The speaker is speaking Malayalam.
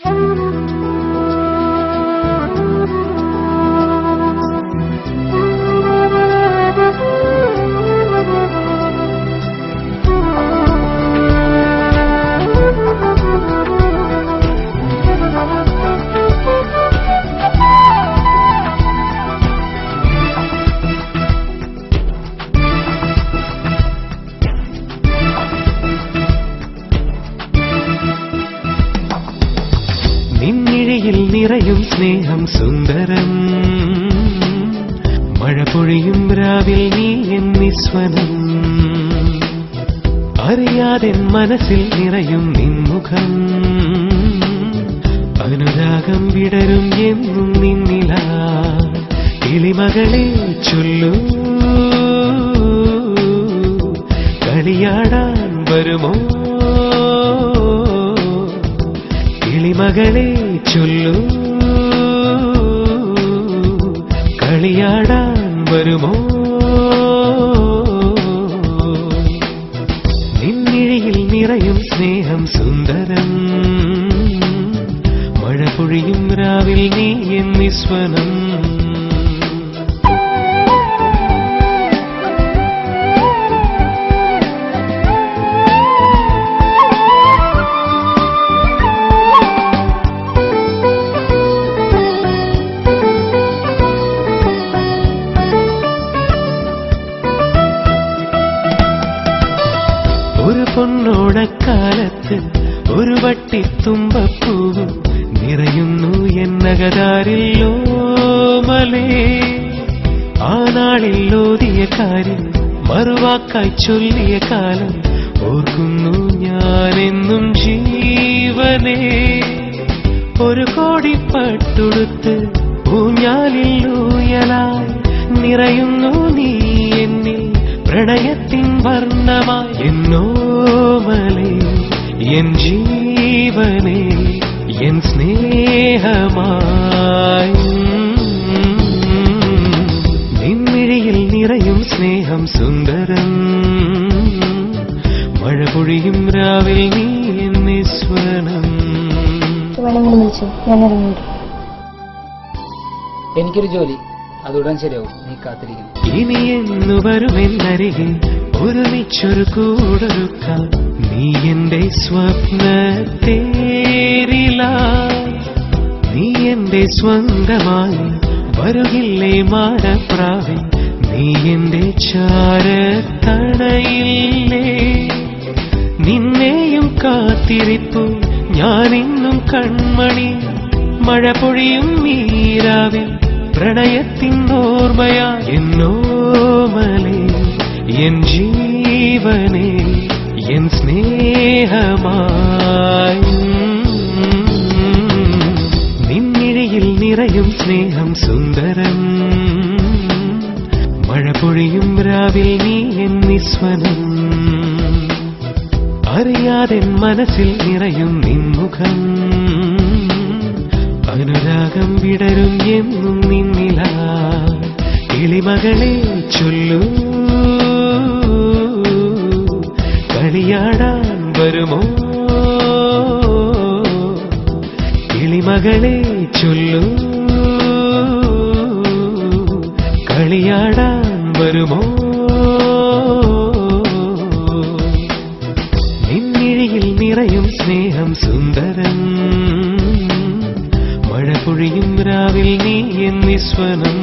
നിന്നിഴയിൽ നിറയും സ്നേഹം സുന്ദരം. മഴ പൊഴിയും രാവിൽ നീ എന്നിസ്വനം അറിയാതെ മനസ്സിൽ നിറയും നിൻമുഖം. അനുരാഗം വിടരും എന്നും നിന്നില. കിളിമകളെ ചൊല്ലൂ. കളിയാടാൻ വരുമോ? കിളിമകളെ ചൊല്ലൂ. വരുമോ? നിന്നിഴയിൽ നിറയും സ്നേഹം സുന്ദരം. മഴ പൊഴിയും രാവിൽ നീ എന്നിസ്വനം പൊന്നോടക്കാലത്ത് ഒരു വട്ടി വട്ടിത്തുമ്പപ്പൂവും നിറയുന്നു എന്നകതാരില്ലോ മലേ. നാളിൽ ഓതിയ കാര്യം മറുവാക്കായി ചൊല്ലിയ കാലം ഓർക്കുന്നു ഞാനെന്നും ജീവനേ. ഒരു കോടി പട്ടുടുത്ത് ഊഞ്ഞാലിൽ നിറയുന്നു പ്രണയത്തിൻ വർണമായി എന്നോമലേ എൻ ജീവനെ എൻ സ്നേഹമായി. നിന്നിഴിയിൽ നിറയും സ്നേഹം സുന്ദരം. മഴ പൊഴിയും രാവിൽ നീ ഞാൻ ഇറങ്ങിയിട്ട് എനിക്കൊരു ജോലി. അതുടൻ ശരിയാവും. നീ കാത്തിരിക്കണം. ഇനി എന്നു വരുമെന്നരികെ ഒരുമിച്ചൊരു കൂടൊരുക്കാം. നീ എന്റെ സ്വപ്നത്തേരില. നീ എന്റെ സ്വന്തമായി വരുകില്ലേ മാടപ്രാവി നീ എന്റെ ചാരത്തണയില്ലേ. നിന്നെയും കാത്തിരിപ്പു ഞാനിന്നും കൺമണി. മഴ പൊഴിയും മീരാവിൽ പ്രണയത്തിൻ ഓർമ്മയാ എന്നോമലേ എൻ ജീവനെ എൻ സ്നേഹമായി. നിന്നിഴയിൽ നിറയും സ്നേഹം സുന്ദരം. മഴ പൊഴിയും രാവിൽ നീ എൻ നിസ്വനം. അറിയാതെ മനസ്സിൽ നിറയും നിൻമുഖം. അനുരാഗം വിടരും എന്നും നിന്നില. കിളിമകളെ ചൊല്ലൂ. കളിയാടാൻ വരുമോ? കിളിമകളെ ചൊല്ലൂ. കളിയാടാൻ വരുമോ? നിന്നിഴിയിൽ നിറയും സ്നേഹം സുന്ദരം പൊഴിയും രാവിൽ നീ എന്നിസ്വനം